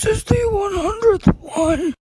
This is the one hundredth one.